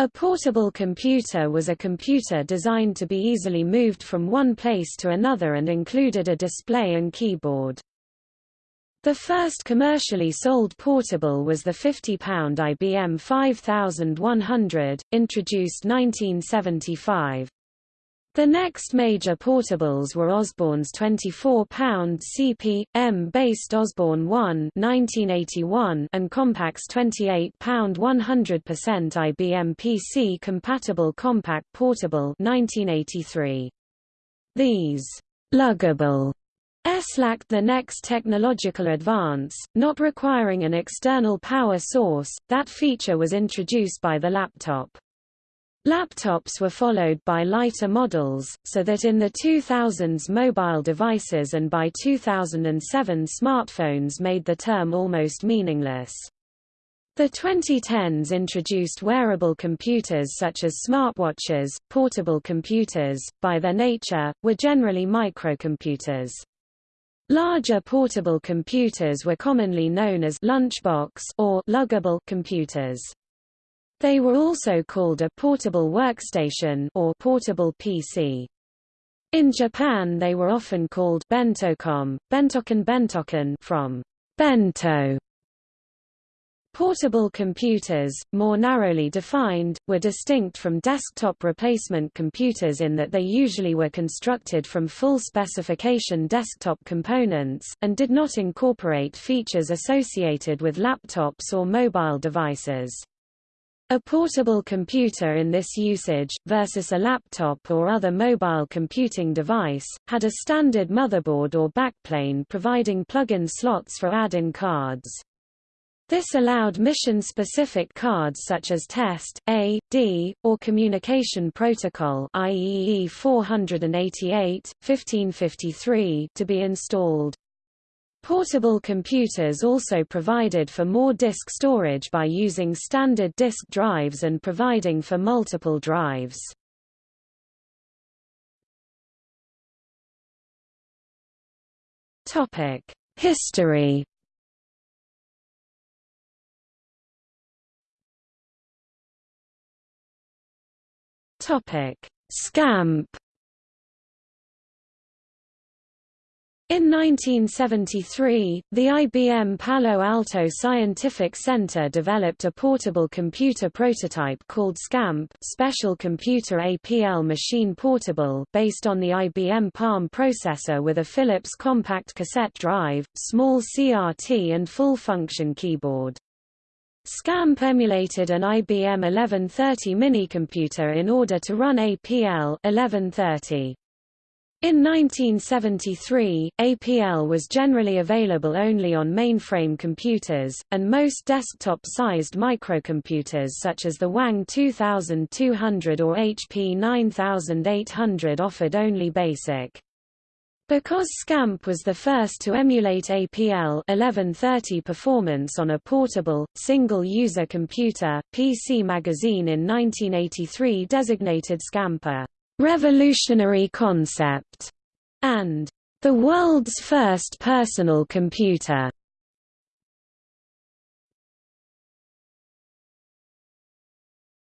A portable computer was a computer designed to be easily moved from one place to another and included a display and keyboard. The first commercially sold portable was the 50-pound IBM 5100, introduced 1975. The next major portables were Osborne's 24-pound CP/M-based Osborne 1 1981 and Compaq's 28-pound 100% IBM PC-compatible Compaq Portable 1983. These luggable S lacked the next technological advance, not requiring an external power source, that feature was introduced by the laptop. Laptops were followed by lighter models, so that in the 2000s mobile devices and by 2007 smartphones made the term almost meaningless. The 2010s introduced wearable computers such as smartwatches, portable computers, by their nature, were generally microcomputers. Larger portable computers were commonly known as lunchbox or luggable computers. They were also called a portable workstation or portable PC. In Japan they were often called bentocom, bentoken bentoken from bento. Portable computers, more narrowly defined, were distinct from desktop replacement computers in that they usually were constructed from full-specification desktop components, and did not incorporate features associated with laptops or mobile devices. A portable computer in this usage, versus a laptop or other mobile computing device, had a standard motherboard or backplane providing plug-in slots for add-in cards. This allowed mission-specific cards such as Test, A, D, or Communication Protocol IEEE 488, 1553 to be installed. Portable computers also provided for more disk storage by using standard disk drives and providing for multiple drives. History Scamp In 1973, the IBM Palo Alto Scientific Center developed a portable computer prototype called SCAMP Special Computer APL Machine Portable based on the IBM Palm processor with a Philips compact cassette drive, small CRT and full-function keyboard. SCAMP emulated an IBM 1130 minicomputer in order to run APL 1130. In 1973, APL was generally available only on mainframe computers, and most desktop-sized microcomputers such as the Wang 2200 or HP 9800 offered only BASIC. Because SCAMP was the first to emulate APL 1130 performance on a portable, single-user computer, PC Magazine in 1983 designated SCAMP a revolutionary concept, and the world's first personal computer.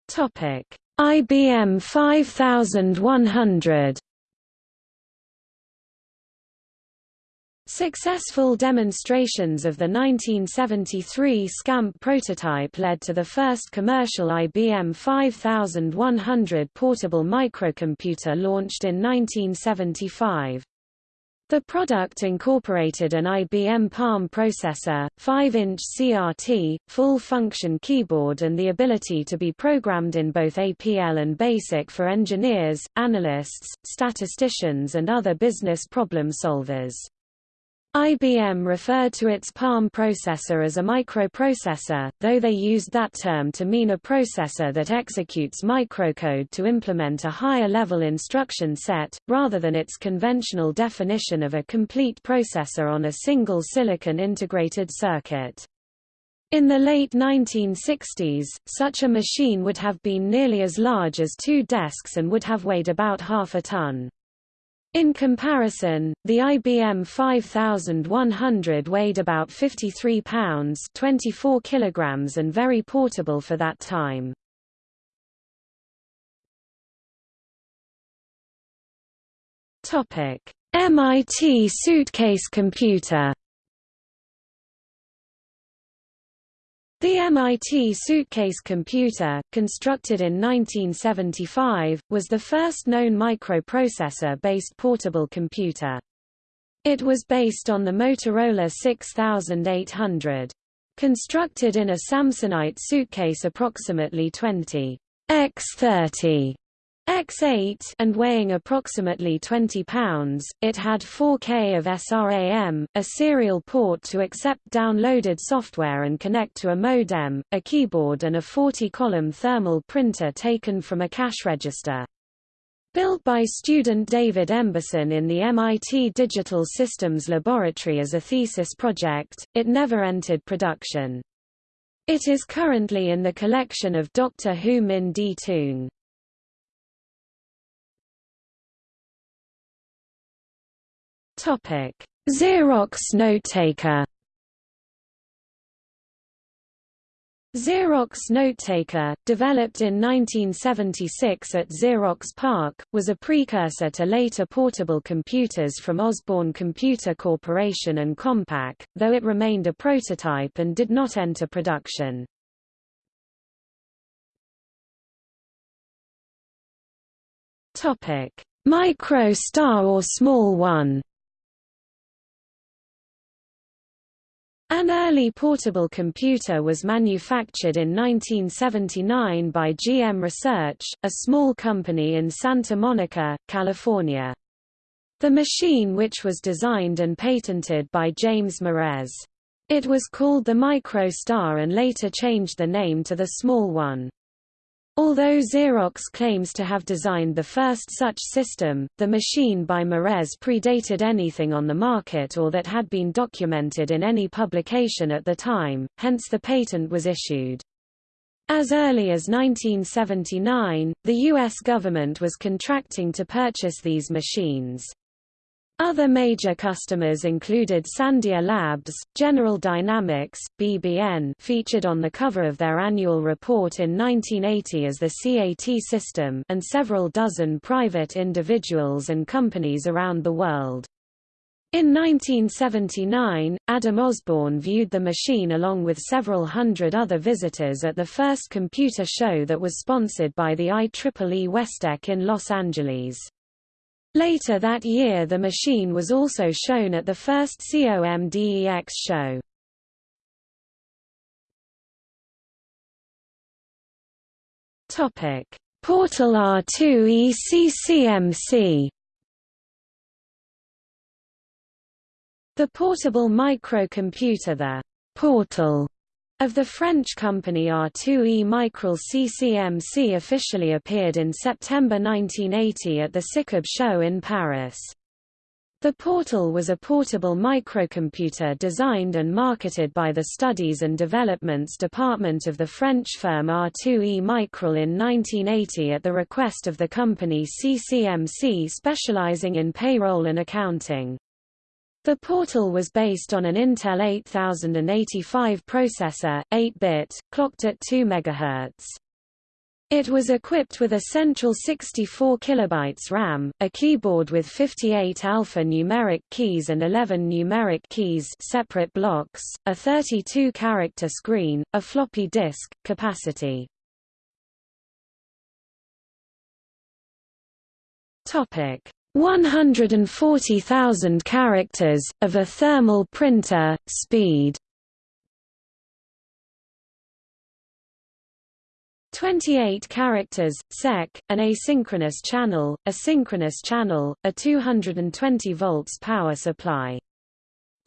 Topic: IBM 5100 Successful demonstrations of the 1973 SCAMP prototype led to the first commercial IBM 5100 portable microcomputer launched in 1975. The product incorporated an IBM Palm processor, 5-inch CRT, full-function keyboard and the ability to be programmed in both APL and BASIC for engineers, analysts, statisticians and other business problem solvers. IBM referred to its Palm processor as a microprocessor, though they used that term to mean a processor that executes microcode to implement a higher-level instruction set, rather than its conventional definition of a complete processor on a single silicon integrated circuit. In the late 1960s, such a machine would have been nearly as large as two desks and would have weighed about half a ton. In comparison, the IBM 5100 weighed about 53 pounds 24 kilograms and very portable for that time. MIT suitcase computer The MIT suitcase computer, constructed in 1975, was the first known microprocessor-based portable computer. It was based on the Motorola 6800. Constructed in a Samsonite suitcase approximately 20 x 30 X8 and weighing approximately 20 pounds, it had 4K of SRAM, a serial port to accept downloaded software and connect to a modem, a keyboard and a 40-column thermal printer taken from a cash register. Built by student David Emberson in the MIT Digital Systems Laboratory as a thesis project, it never entered production. It is currently in the collection of Doctor Hoo-Min D. Toong. Topic: Xerox NoteTaker. Xerox NoteTaker, developed in 1976 at Xerox PARC, was a precursor to later portable computers from Osborne Computer Corporation and Compaq, though it remained a prototype and did not enter production. Micro Star or Small One An early portable computer was manufactured in 1979 by GM Research, a small company in Santa Monica, California. The machine which was designed and patented by James Murez. It was called the MicroStar and later changed the name to the Small One. Although Xerox claims to have designed the first such system, the machine by Murez predated anything on the market or that had been documented in any publication at the time, hence the patent was issued. As early as 1979, the U.S. government was contracting to purchase these machines. Other major customers included Sandia Labs, General Dynamics, BBN featured on the cover of their annual report in 1980 as the CAT system and several dozen private individuals and companies around the world. In 1979, Adam Osborne viewed the machine along with several hundred other visitors at the first computer show that was sponsored by the IEEE Westech in Los Angeles. Later that year the machine was also shown at the first COMDEX show. Portal R2E CCMC The portable microcomputer the Portal of the French company R2E Micrel CCMC officially appeared in September 1980 at the SICOB show in Paris. The Portal was a portable microcomputer designed and marketed by the Studies and Developments Department of the French firm R2E Micrel in 1980 at the request of the company CCMC specializing in payroll and accounting. The Portal was based on an Intel 8085 processor, 8-bit, clocked at 2 MHz. It was equipped with a central 64 kilobytes RAM, a keyboard with 58 alpha-numeric keys and 11 numeric keys separate blocks, a 32-character screen, a floppy disk, capacity. Topic: 140,000 characters, of a thermal printer, speed 28 characters, sec, an asynchronous channel, a synchronous channel, a 220 volts power supply.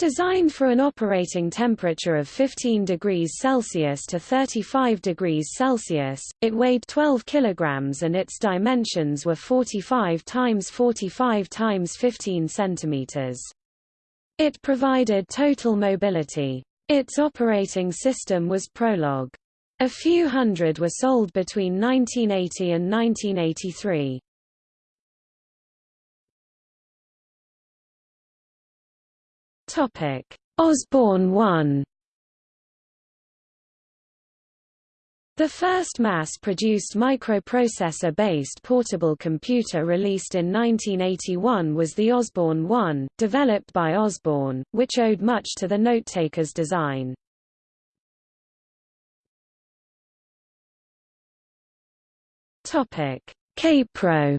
Designed for an operating temperature of 15 degrees Celsius to 35 degrees Celsius, it weighed 12 kilograms and its dimensions were 45 times 45 times 15 centimeters. It provided total mobility. Its operating system was Prologue. A few hundred were sold between 1980 and 1983. Topic: Osborne 1 The first mass-produced microprocessor-based portable computer released in 1981 was the Osborne 1, developed by Osborne, which owed much to the notetaker's design. Kaypro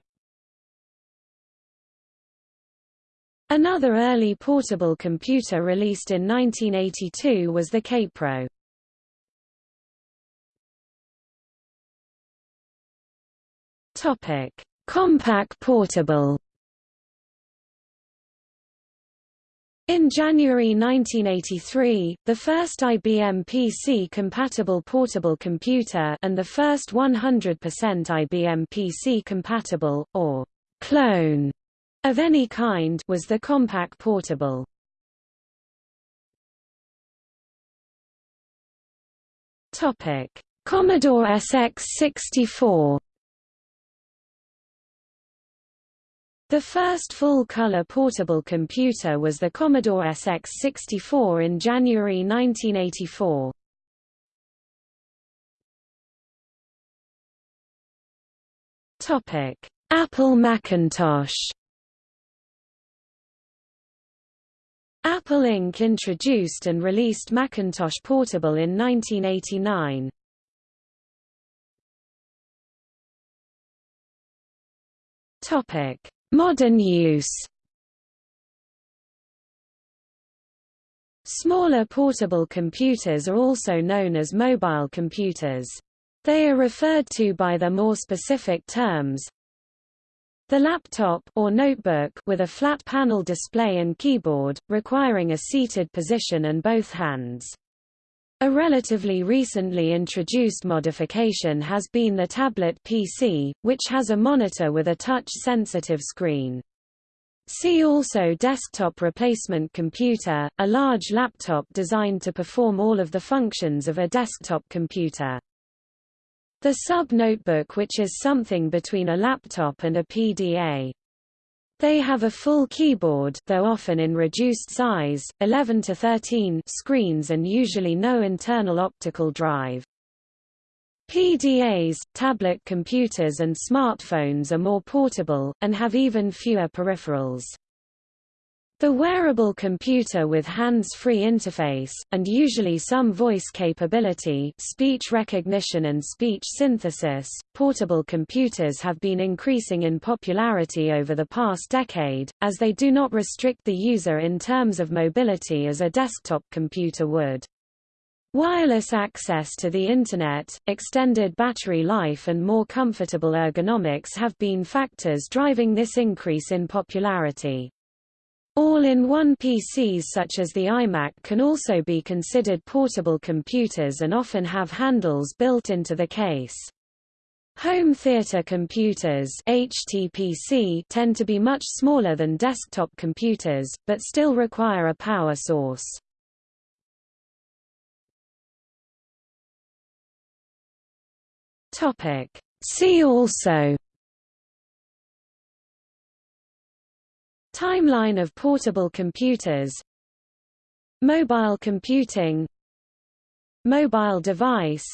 Another early portable computer released in 1982 was the Kaypro. Topic: Compaq Portable. In January 1983, the first IBM PC-compatible portable computer and the first 100% IBM PC-compatible, or clone, of any kind was the Compaq Portable. Commodore SX64 The first full-color portable computer was the Commodore SX64 in January 1984. Topic: Apple Macintosh. Apple Inc. introduced and released Macintosh Portable in 1989. Topic: Modern use Smaller portable computers are also known as mobile computers. They are referred to by their more specific terms. The laptop or notebook with a flat panel display and keyboard, requiring a seated position and both hands. A relatively recently introduced modification has been the tablet PC, which has a monitor with a touch-sensitive screen. See also desktop replacement computer, a large laptop designed to perform all of the functions of a desktop computer. The sub-notebook which is something between a laptop and a PDA. They have a full keyboard though often in reduced size, 11 to 13 screens and usually no internal optical drive. PDAs, tablet computers and smartphones are more portable, and have even fewer peripherals. The wearable computer with hands-free interface, and usually some voice capability speech recognition and speech synthesis, portable computers have been increasing in popularity over the past decade, as they do not restrict the user in terms of mobility as a desktop computer would. Wireless access to the Internet, extended battery life and more comfortable ergonomics have been factors driving this increase in popularity. All-in-one PCs such as the iMac can also be considered portable computers and often have handles built into the case. Home theater computers HTPC tend to be much smaller than desktop computers, but still require a power source. See also Timeline of portable computers Mobile computing Mobile device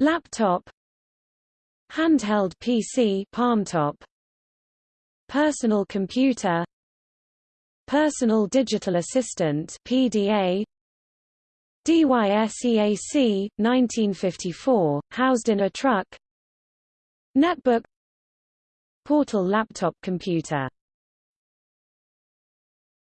Laptop Handheld PC palmtop Personal computer Personal digital assistant PDA DYSEAC 1954 housed in a truck Netbook Portal laptop computer